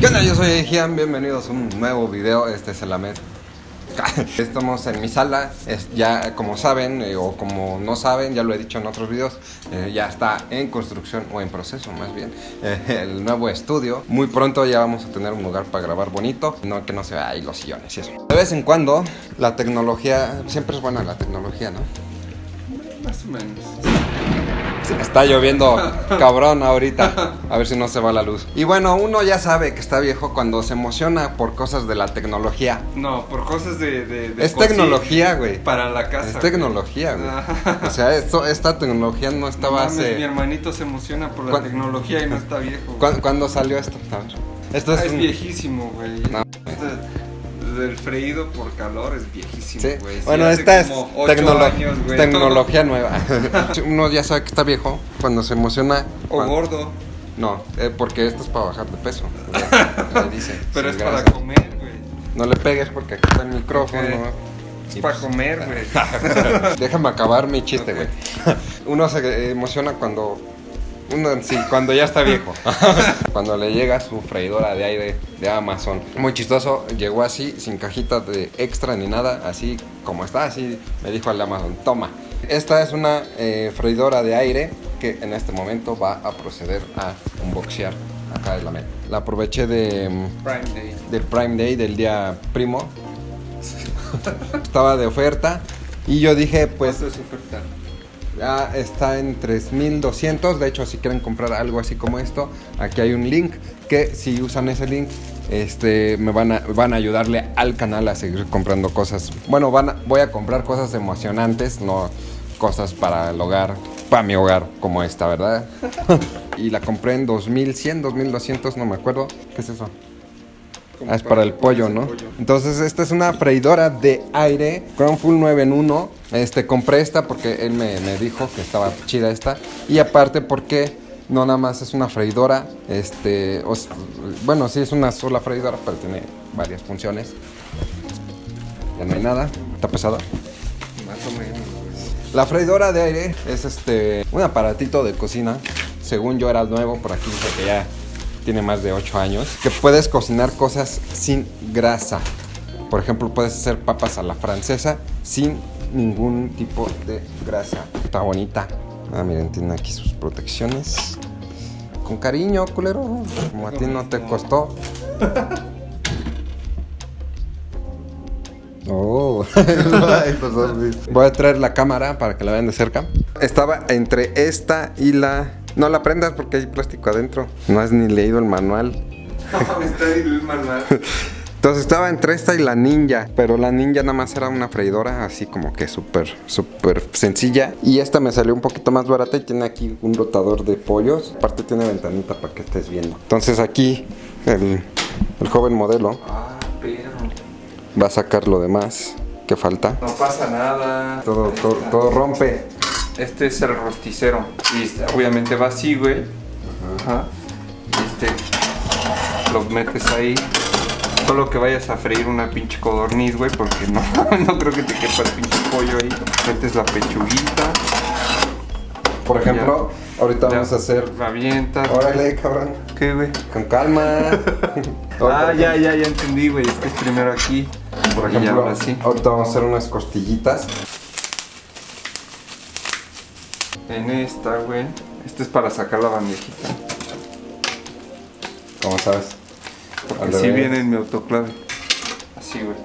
¿Qué onda? Yo soy Gian, bienvenidos a un nuevo video, este es el AMED Estamos en mi sala, es ya como saben eh, o como no saben, ya lo he dicho en otros videos, eh, ya está en construcción o en proceso más bien eh, el nuevo estudio. Muy pronto ya vamos a tener un lugar para grabar bonito, no que no se vea ahí los sillones y eso. De vez en cuando la tecnología, siempre es buena la tecnología, ¿no? Más o menos. Está lloviendo cabrón ahorita. A ver si no se va la luz. Y bueno, uno ya sabe que está viejo cuando se emociona por cosas de la tecnología. No, por cosas de. de, de Es tecnología, güey. Para la casa. Es tecnología, güey. O sea, esto, esta tecnología no No estaba mames, mi hace. hermanito se emociona por la ¿Cuán- tecnología y no está viejo. ¿Cuándo, cuándo salió esto? A ver. Esto Ah, es, un- viejísimo, güey. No. Del freído por calor es viejísimo, Sí. güey. Sí, Bueno, esta es tecnolo- años, güey. tecnología nueva. Uno ya sabe que está viejo cuando se emociona. O cuando- gordo. No, eh, porque esto es para bajar de peso. Dice, Pero es para comer, güey. No le pegues porque aquí está el micrófono. Es Y para pues- comer, güey. Déjame acabar mi chiste, güey. Uno se emociona cuando. Uno, sí, cuando ya está viejo. cuando le llega su freidora de aire de Amazon. Muy chistoso, llegó así, sin cajita de extra ni nada, así como está, así me dijo el Amazon, toma. Esta es una eh, freidora de aire que en este momento va a proceder a unboxear acá en la meta. La aproveché de, mm, Prime Day. del Prime Day, del día primo. Estaba de oferta. Y yo dije, pues ¿Cuánto es oferta? Ya está en 3200. De hecho, si quieren comprar algo así como esto, aquí hay un link que si usan ese link, este, me van a, van a ayudarle al canal a seguir comprando cosas. Bueno, van voy a comprar cosas emocionantes, no cosas para el hogar, para mi hogar como esta, ¿verdad? y la compré en 2100, 2200, no me acuerdo. ¿Qué es eso? Como Ah, es para el pollo, ¿no? pollo. Entonces, esta es una freidora de aire Crown Full 9 en 1. Este, compré esta porque él me, me dijo que estaba chida esta. Y aparte porque no nada más es una freidora. Este, os- bueno, sí es una sola freidora, pero tiene varias funciones. Ya no hay nada. Está pesada. Más o menos. La freidora de aire es este un aparatito de cocina. Según yo era nuevo, por aquí dice que ya tiene más de 8 años. Que puedes cocinar cosas sin grasa. Por ejemplo, puedes hacer papas a la francesa sin ningún tipo de grasa. Está bonita. Ah, miren, tiene aquí sus protecciones. Con cariño, culero. Como a ti no te costó. Oh, voy a traer la cámara para que la vean de cerca. Estaba entre esta y la. No la prendas porque hay plástico adentro. No has ni leído el manual. Está ahí el manual. Entonces estaba entre esta y la ninja, pero la ninja nada más era una freidora así como que súper, súper sencilla. Y esta me salió un poquito más barata y tiene aquí un rotador de pollos. Aparte tiene ventanita para que estés viendo. Entonces aquí el, el joven modelo Ah, perro. va a sacar lo demás que falta. No pasa nada. Todo, todo, todo rompe. Este es el rosticero. Y este, obviamente va así, güey. Ajá. Y este lo metes ahí. Solo que vayas a freír una pinche codorniz, güey, porque no, no creo que te quepa el pinche pollo ahí. Metes la pechuguita. Por ejemplo, ahorita ya vamos a hacer. La avientas. Órale, cabrón. ¿Qué, güey? Con calma. Ah, ya, ya, ya entendí, güey. Es que es primero aquí. Por ejemplo, ahora sí. ahorita vamos a hacer unas costillitas. En esta, güey. Este es para sacar la bandejita. ¿Cómo sabes? Porque revés. viene en mi autoclave. Así, güey.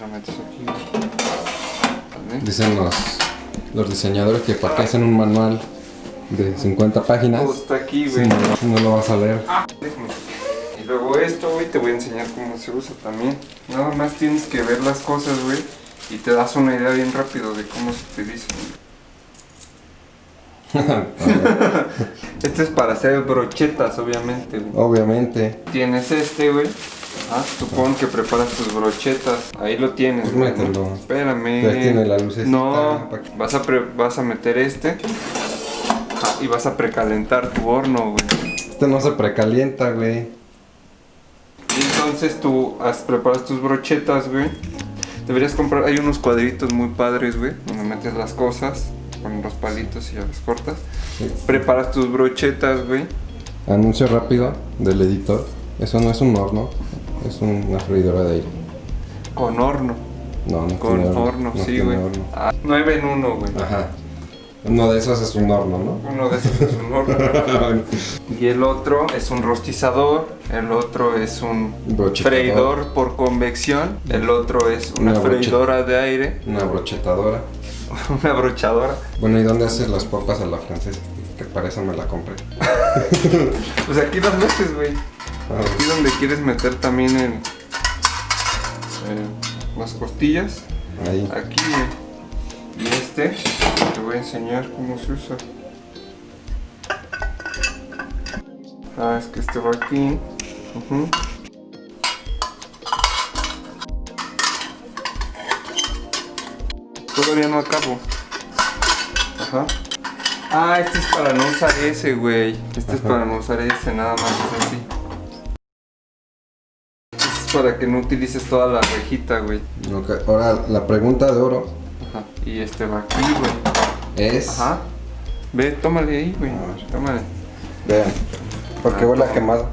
La metes aquí. ¿Vale? Dicen los, los diseñadores que para qué hacen un manual de 50 páginas. Todo está aquí, Si güey. no, si no lo vas a leer. Déjame. Y luego esto, güey, te voy a enseñar cómo se usa también. Nada más tienes que ver las cosas, güey, y te das una idea bien rápido de cómo se utilizan. Este es para hacer brochetas, obviamente, güey. Obviamente. Tienes este, güey. Ah, supón que preparas tus brochetas. Ahí lo tienes, Pues güey. mételo. Espérame. Ya tiene la lucecita, No, vas a, pre- vas a meter este. Ah, y vas a precalentar tu horno, güey. Este no se precalienta, güey. Y entonces tú has, preparas tus brochetas, güey. Deberías comprar, hay unos cuadritos muy padres, güey, donde metes las cosas con los palitos y ya las cortas. Sí. Preparas tus brochetas, güey. Anuncio rápido del editor. Eso no es un horno, es una freidora de aire. Con horno. No, no Con tiene horno, no sí, güey. horno. Ah, 9 en 1, güey. Ajá. Uno de esos es un horno, ¿no? Uno de esos es un horno. y el otro es un rostizador. El otro es un freidor por convección. El otro es una, freidora de aire. Una brochetadora. Una brochadora. Bueno, ¿y dónde haces las papas a la francesa? Que para eso me la compré. Pues aquí las metes, güey. Ah, Aquí donde quieres meter también el, eh, las costillas. Ahí. Aquí, güey. Y este, te voy a enseñar cómo se usa. Ah, es que este va aquí. Todavía no acabo. Ajá. Ah, este es para no usar ese, güey. Este es para no usar ese, nada más es así. Este es para que no utilices toda la rejita, güey. Ok, Ahora, la pregunta de oro Ajá. Y este va aquí, güey. Es... Ajá. Ve, tómale ahí, güey. Tómale. Vean, porque Ah, huele a quemado.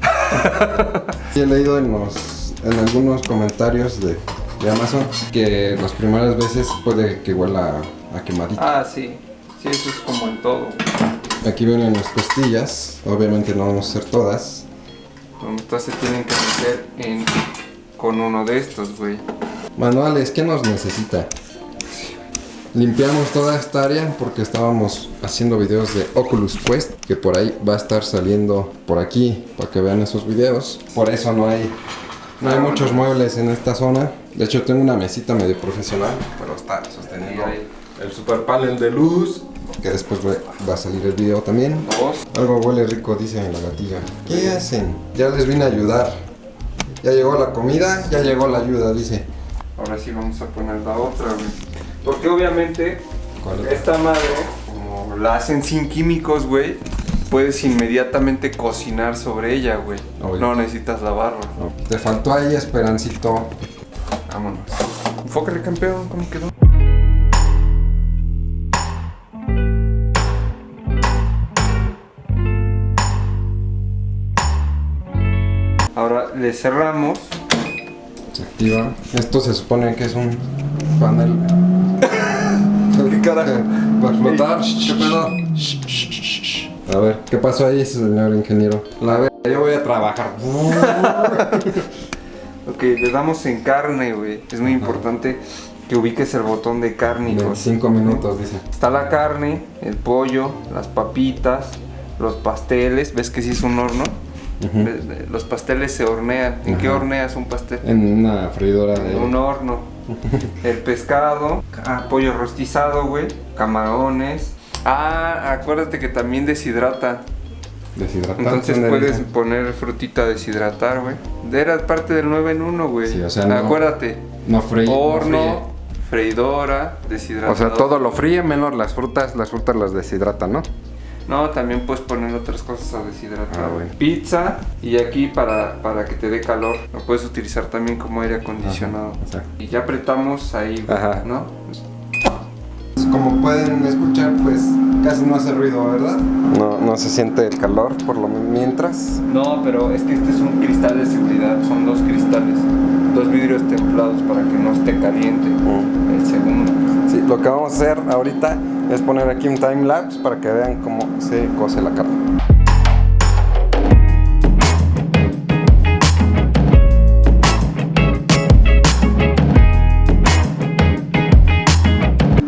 Sí, he leído en, los, en algunos comentarios de, de Amazon que las primeras veces puede que huela a quemadito. Ah, sí. Sí, eso es como en todo. Aquí vienen las costillas, obviamente no vamos a hacer todas. Entonces se tienen que meter en, con uno de estos, güey. Manuales, ¿qué nos necesita? Limpiamos toda esta área porque estábamos haciendo videos de Oculus Quest, que por ahí va a estar saliendo por aquí para que vean esos videos. Por eso no hay, no hay muchos muebles en esta zona. De hecho tengo una mesita medio profesional, pero está sosteniendo el super panel de luz, que después va a salir el video también. Algo huele rico, dice la gatilla. ¿Qué hacen? Ya les vine a ayudar. Ya llegó la comida, ya llegó la ayuda, dice. Ahora sí vamos a poner la otra, güey. Porque obviamente esta madre, como la hacen sin químicos, güey, puedes inmediatamente cocinar sobre ella, güey. No necesitas lavarla. No, Te faltó ahí, Esperancito. Vámonos. Enfócale, campeón, ¿cómo quedó? Ahora le cerramos. Se activa. Esto se supone que es un panel. ¿Qué carajo? Va a explotar. ¿Qué pedo? A ver, ¿qué pasó ahí, señor ingeniero? La ve- yo voy a trabajar. Ok, le damos en carne, güey. Es muy importante que ubiques el botón de carne. hijo. En cinco minutos, dice. Está la carne, el pollo, las papitas, los pasteles. ¿Ves que sí es un horno? Los pasteles se hornean. ¿En qué Ajá. horneas un pastel? En una freidora de En un horno. El pescado, ah, pollo rostizado, güey. Camarones. Ah, acuérdate que también deshidrata. deshidratante. Entonces ¿Dónde puedes dice? poner frutita a deshidratar, güey. Era parte del 9 en 1, güey. Sí, o sea, no- Acuérdate. No fríe. Horno, freidora, deshidratador. O sea, todo lo fríe menos las frutas. Las frutas las deshidratan, ¿no? No, también puedes poner otras cosas a deshidratar. Ah, bueno. Pizza y aquí para, para que te dé calor. Lo puedes utilizar también como aire acondicionado. Ajá. Y ya apretamos ahí, Ajá. ¿no? Como pueden escuchar, pues casi no hace ruido, ¿verdad? No, no se siente el calor por lo mientras. No, pero es que este es un cristal de seguridad. Son dos cristales. Dos vidrios templados para que no esté caliente. Mm. El segundo. Sí, lo que vamos a hacer ahorita es poner aquí un time lapse para que vean cómo se cose la carne.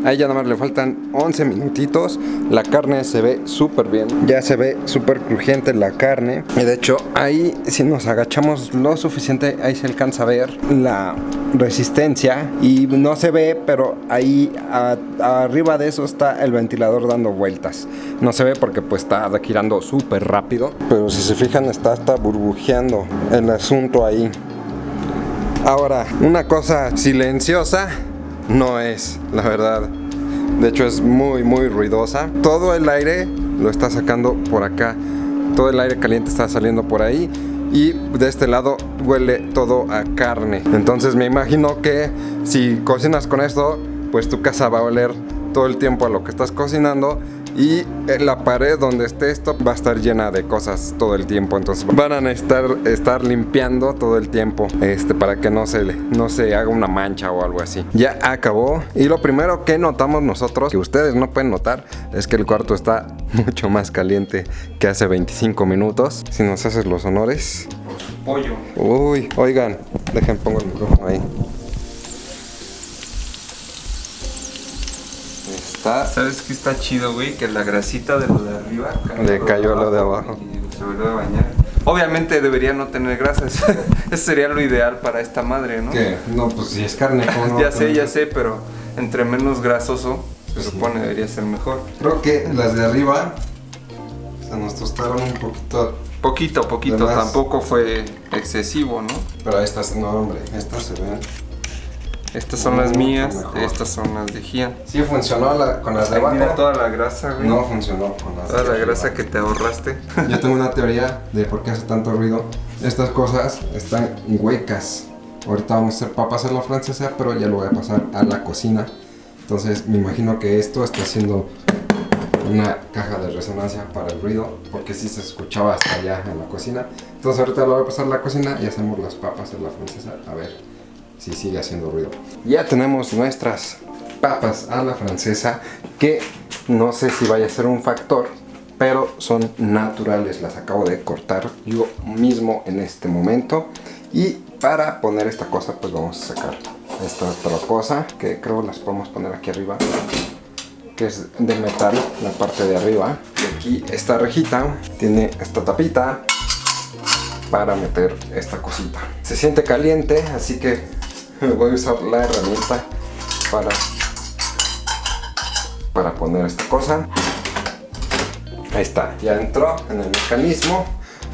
Ahí ya nada más le faltan 11 minutitos. La carne se ve súper bien. Ya se ve súper crujiente la carne. Y de hecho, ahí si nos agachamos lo suficiente, ahí se alcanza a ver la resistencia. Y no se ve, pero ahí a- arriba de eso está el ventilador dando vueltas. No se ve porque pues está girando súper rápido. Pero si se fijan, está hasta burbujeando el asunto ahí. Ahora, una cosa silenciosa no es, la verdad. De hecho es muy muy ruidosa. Todo el aire lo está sacando por acá. Todo el aire caliente está saliendo por ahí. Y de este lado huele todo a carne. Entonces me imagino que si cocinas con esto, pues tu casa va a oler todo el tiempo a lo que estás cocinando. Y eh, la pared donde esté esto va a estar llena de cosas todo el tiempo. Entonces van a necesitar estar limpiando todo el tiempo este, para que no se, le- no se haga una mancha o algo así. Ya acabó. Y lo primero que notamos nosotros, que ustedes no pueden notar, es que el cuarto está mucho más caliente que hace 25 minutos. Si nos haces los honores. Pollo. Uy, oigan, dejen pongo el micrófono ahí. Está ¿Sabes qué está chido, güey? Que la grasita de lo de arriba Le cayó lo de abajo. Y se volvió a bañar. Obviamente debería no tener grasas. Eso sería lo ideal para esta madre, ¿no? ¿Qué? No, pues si es carne, ¿cómo no? ya sé, ya sé, pero entre menos grasoso se Pues sí. supone debería ser mejor. Creo que las de arriba se nos tostaron un poquito. Poquito, poquito, Además- tampoco fue excesivo, ¿no? Pero estas, no, hombre, estas se ven. Estas son las mías, mejor. estas son las de Gian. Sí funcionó la- con las de abajo. Mira toda la grasa, güey. No funcionó con las Toda de la grasa que te ahorraste. Yo tengo una teoría de por qué hace tanto ruido. Estas cosas están huecas. Ahorita vamos a hacer papas a la francesa, pero ya lo voy a pasar a la cocina. Entonces me imagino que esto está haciendo una caja de resonancia para el ruido, porque si se escuchaba hasta allá en la cocina. Entonces ahorita lo voy a pasar a la cocina y hacemos las papas a la francesa. A ver si sigue haciendo ruido. Ya tenemos nuestras papas a la francesa, que no sé si vaya a ser un factor, pero son naturales. Las acabo de cortar yo mismo en este momento. Y para poner esta cosa, pues vamos a sacar esta otra cosa, que creo las podemos poner aquí arriba que es de metal, la parte de arriba. Y aquí esta rejita tiene esta tapita para meter esta cosita. Se siente caliente, así que voy a usar la herramienta para, para poner esta cosa. Ahí está, ya entró en el mecanismo.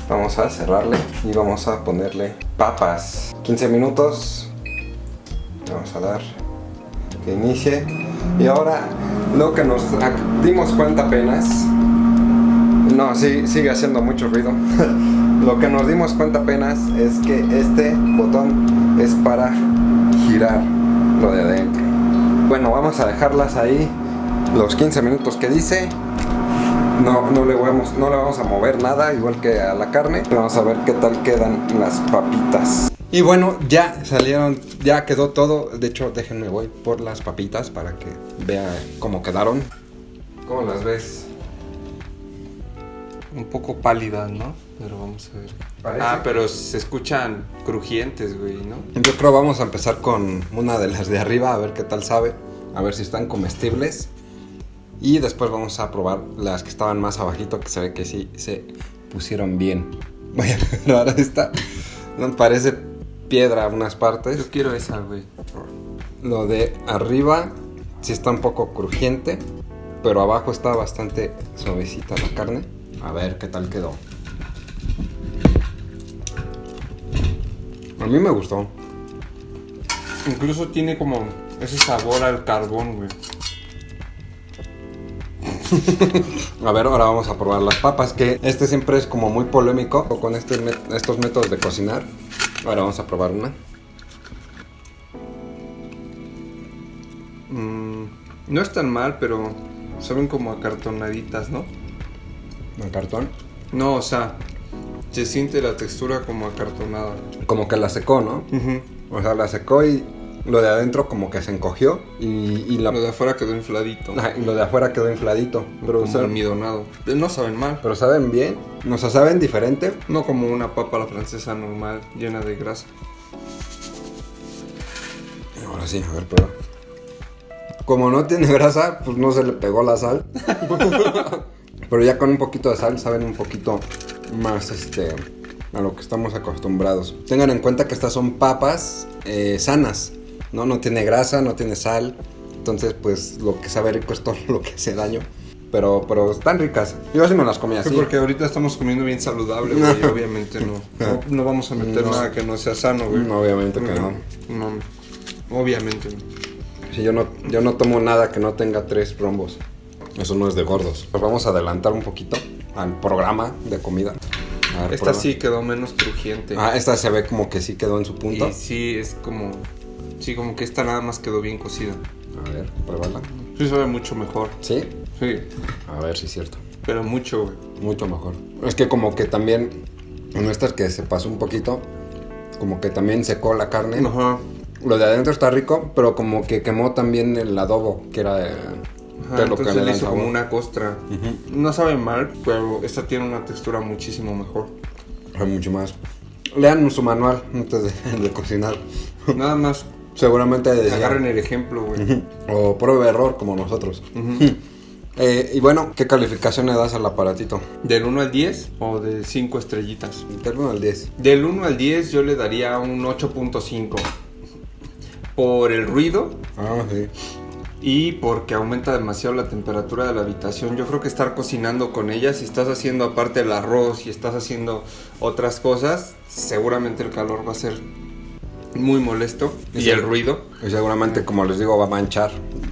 Vamos a cerrarle y vamos a ponerle papas. 15 minutos. Vamos a dar que inicie. Y ahora lo que nos dimos cuenta apenas. No, sí, sigue haciendo mucho ruido. lo que nos dimos cuenta apenas es que este botón es para girar lo de adentro. Bueno, vamos a dejarlas ahí los 15 minutos que dice. No, no, le vamos, no le vamos a mover nada, igual que a la carne. Vamos a ver qué tal quedan las papitas. Y bueno, ya salieron, ya quedó todo. De hecho, déjenme voy por las papitas para que vean cómo quedaron. ¿Cómo las ves? Un poco pálidas, ¿no? Pero vamos a ver. Parece ah, que- pero se escuchan crujientes, güey, ¿no? Yo creo vamos a empezar con una de las de arriba, a ver qué tal sabe. A ver si están comestibles. Y después vamos a probar las que estaban más abajito, que se ve que sí se pusieron bien. Voy a probar esta. No, parece piedra unas partes. Yo quiero esa, güey. Lo de arriba sí está un poco crujiente, pero abajo está bastante suavecita la carne. A ver qué tal quedó. A mí me gustó. Incluso tiene como ese sabor al carbón, güey. A ver, ahora vamos a probar las papas, que este siempre es como muy polémico con este estos métodos de cocinar. Ahora vamos a probar una. Mm, no es tan mal, pero saben como acartonaditas, ¿no? En cartón. No, o sea, se siente la textura como acartonada. Como que la secó, ¿no? O sea, la secó y lo de adentro como que se encogió y, y la- Lo de afuera quedó infladito. Y lo de afuera quedó infladito. Pero, como saben- almidonado. Eh, No saben mal. pero saben bien, o sea, saben diferente. No como una papa a la francesa normal, llena de grasa. Ahora sí, a ver, prueba. Como no tiene grasa, pues no se le pegó la sal. Pero ya con un poquito de sal saben un poquito más este a lo que estamos acostumbrados. Tengan en cuenta que estas son papas eh, sanas, ¿no? No tiene grasa, no tiene sal. Entonces, pues lo que sabe rico es todo lo que hace daño. Pero, pero están ricas. Yo sí me las comí así. Sí, porque ahorita estamos comiendo bien saludable, güey. obviamente no, no. no vamos a meter No. nada que no sea sano, güey. No, obviamente que no. No, obviamente. Sí, yo no, yo no tomo nada que no tenga tres rombos. Eso no es de gordos. Nos vamos a adelantar un poquito al programa de comida. A ver, Esta prueba. sí quedó menos crujiente. Ah, esta se ve como que sí quedó en su punto. y sí, es como... Sí, como que esta nada más quedó bien cocida. A ver, pruébala. Sí sabe mucho mejor. ¿Sí? Sí, A ver si es cierto. pero mucho, güey. Mucho mejor. Es que como que también, en estas que se pasó un poquito, como que también secó la carne. Ajá. Lo de adentro está rico, pero como que quemó también el adobo, que era Ajá, de lo entonces le hizo como una costra. No sabe mal, pero esta tiene una textura muchísimo mejor. Hay mucho más. Lean su manual antes de, de cocinar. Nada más Seguramente agarren el ejemplo, güey. O pruebe error como nosotros. Eh, y bueno, ¿qué calificación le das al aparatito? ¿Del 1 al 10 o de 5 estrellitas? Del 1 al 10. Del 1 al 10 yo le daría un 8.5. Por el ruido Ah, sí. Y porque aumenta demasiado la temperatura de la habitación. Yo creo que estar cocinando con ella, si estás haciendo aparte el arroz y estás haciendo otras cosas, seguramente el calor va a ser muy molesto. Y el ruido. Y seguramente, como les digo, va a manchar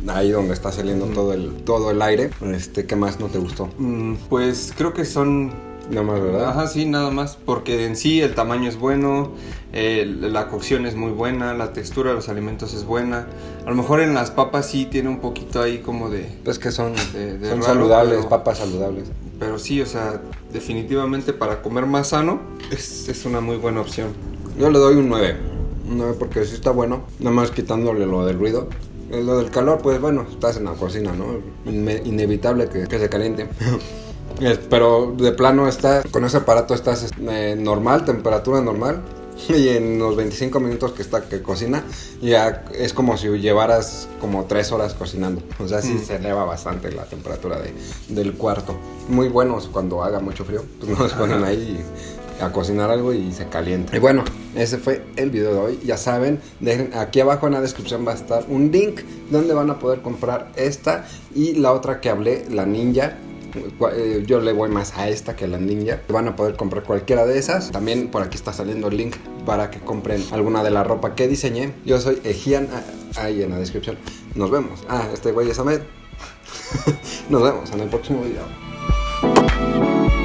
ahí donde está saliendo todo, el, todo el aire. Este, ¿Qué más no te gustó? Mm, Pues creo que son Nada más, ¿verdad? Ajá, sí, nada más. Porque en sí el tamaño es bueno, el- la cocción es muy buena, la textura de los alimentos es buena. A lo mejor en las papas sí tiene un poquito ahí como de... Pues que son, De- de son raro, saludables, pero- papas saludables. Pero sí, o sea, definitivamente para comer más sano es, es una muy buena opción. Yo le doy un 9. Un 9 porque sí está bueno. Nada más quitándole lo del ruido. Eh, Lo del calor, pues bueno, estás en la cocina, ¿no? Inme- inevitable que, que se caliente. Pero de plano está, con ese aparato estás eh, normal, temperatura normal. Y en los 25 minutos que está que cocina, ya es como si llevaras como 3 horas cocinando. O sea, sí Mm. se eleva bastante la temperatura de, del cuarto. Muy buenos cuando haga mucho frío. Pues nos ponen ahí a cocinar algo y se calienta. Y bueno, ese fue el video de hoy. Ya saben, dejen, aquí abajo en la descripción va a estar un link donde van a poder comprar esta y la otra que hablé, la ninja. Eh, Yo le voy más a esta que a la ninja. Van a poder comprar cualquiera de esas. También por aquí está saliendo el link para que compren alguna de la ropa que diseñé. Yo soy Ejian, ah, ahí en la descripción. Nos vemos. Ah, este güey es Ahmed. Nos vemos en el próximo video.